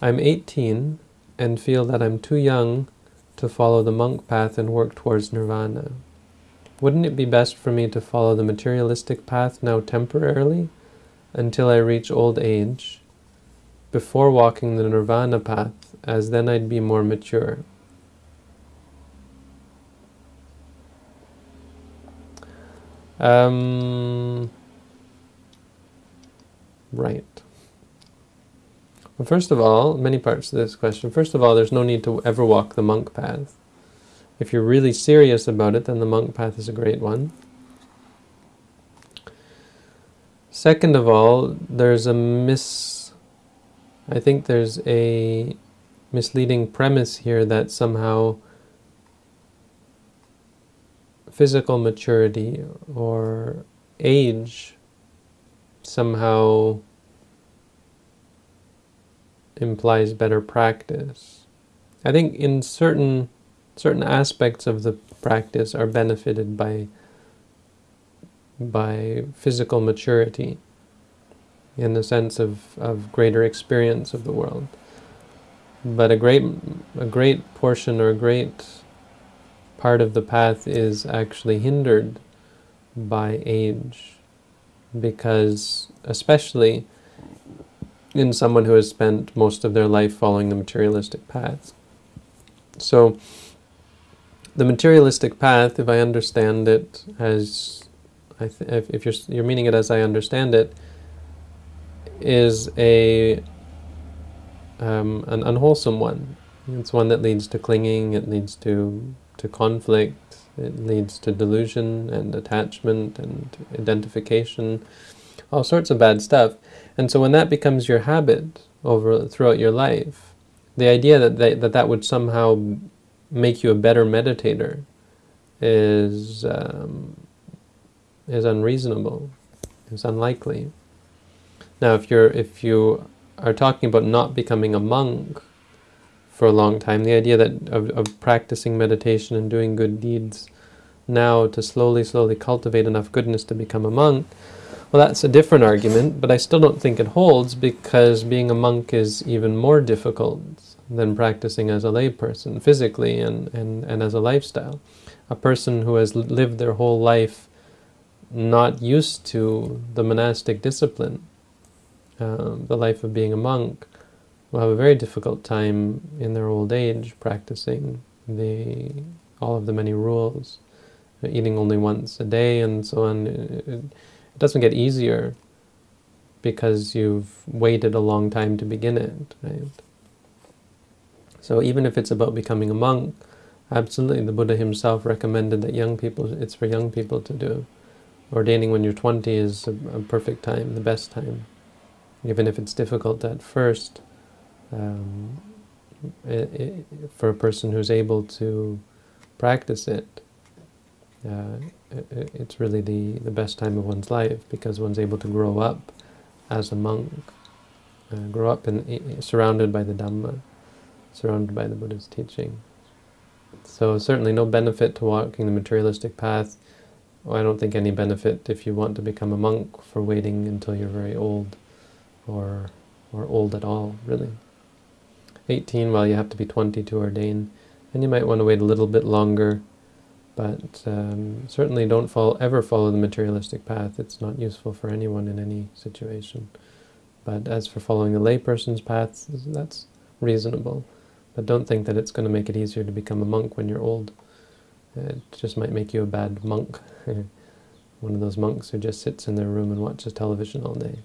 I'm 18 and feel that I'm too young to follow the monk path and work towards nirvana. Wouldn't it be best for me to follow the materialistic path now temporarily until I reach old age before walking the nirvana path as then I'd be more mature? Um, right. First of all, many parts to this question. First of all, there's no need to ever walk the monk path. If you're really serious about it, then the monk path is a great one. Second of all, there's a mis... I think there's a misleading premise here that somehow physical maturity or age somehow implies better practice. I think in certain certain aspects of the practice are benefited by by physical maturity in the sense of, of greater experience of the world. But a great a great portion or a great part of the path is actually hindered by age because especially in someone who has spent most of their life following the materialistic path. So the materialistic path, if I understand it as, I if, if you're, you're meaning it as I understand it, is a um, an unwholesome one. It's one that leads to clinging, it leads to, to conflict, it leads to delusion and attachment and identification, all sorts of bad stuff. And so when that becomes your habit over throughout your life, the idea that they, that, that would somehow make you a better meditator is um, is unreasonable, is unlikely. Now, if you're if you are talking about not becoming a monk for a long time, the idea that of, of practicing meditation and doing good deeds now to slowly, slowly cultivate enough goodness to become a monk, well, that's a different argument, but I still don't think it holds because being a monk is even more difficult than practicing as a layperson, physically and, and, and as a lifestyle. A person who has lived their whole life not used to the monastic discipline, um, the life of being a monk, will have a very difficult time in their old age practicing the all of the many rules, eating only once a day and so on. It, it doesn't get easier because you've waited a long time to begin it, right? So even if it's about becoming a monk, absolutely the Buddha himself recommended that young people, it's for young people to do. Ordaining when you're 20 is a, a perfect time, the best time. Even if it's difficult at first, um, it, it, for a person who's able to practice it, uh, it, it's really the, the best time of one's life because one's able to grow up as a monk, uh, grow up in, surrounded by the Dhamma, surrounded by the Buddha's teaching. So certainly no benefit to walking the materialistic path. I don't think any benefit if you want to become a monk for waiting until you're very old or, or old at all, really. 18, well, you have to be 20 to ordain, and you might want to wait a little bit longer but um, certainly don't follow, ever follow the materialistic path. It's not useful for anyone in any situation. But as for following the layperson's path, that's reasonable. But don't think that it's going to make it easier to become a monk when you're old. It just might make you a bad monk. One of those monks who just sits in their room and watches television all day.